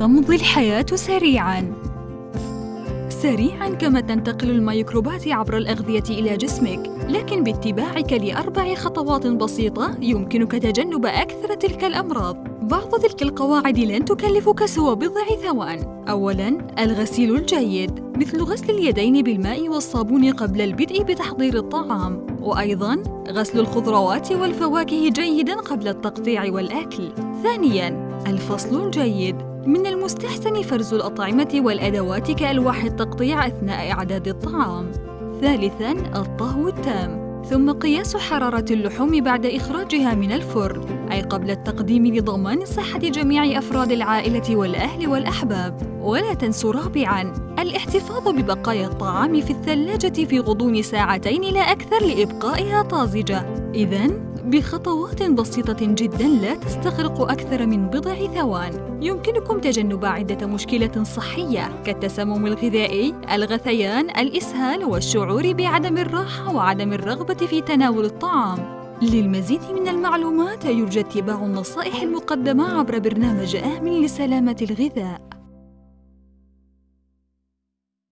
تمضي الحياة سريعاً. سريعاً كما تنتقل الميكروبات عبر الأغذية إلى جسمك لكن باتباعك لأربع خطوات بسيطة يمكنك تجنب أكثر تلك الأمراض. بعض تلك القواعد لن تكلفك سوى بضع ثوان. أولاً الغسيل الجيد مثل غسل اليدين بالماء والصابون قبل البدء بتحضير الطعام. وأيضاً غسل الخضروات والفواكه جيداً قبل التقطيع والأكل. ثانياً الفصل الجيد من المستحسن فرز الأطعمة والأدوات كألواح التقطيع أثناء إعداد الطعام. ثالثاً الطهو التام، ثم قياس حرارة اللحوم بعد إخراجها من الفرن، أي قبل التقديم لضمان صحة جميع أفراد العائلة والأهل والأحباب. ولا تنسوا رابعاً الاحتفاظ ببقايا الطعام في الثلاجة في غضون ساعتين لا أكثر لإبقائها طازجة. إذن بخطوات بسيطة جدا لا تستغرق أكثر من بضع ثوان. يمكنكم تجنب عدة مشكلة صحية. كالتسمم الغذائي، الغثيان، الإسهال والشعور بعدم الراحة وعدم الرغبة في تناول الطعام. للمزيد من المعلومات يرجى اتباع النصائح المقدمة عبر برنامج آمن لسلامة الغذاء.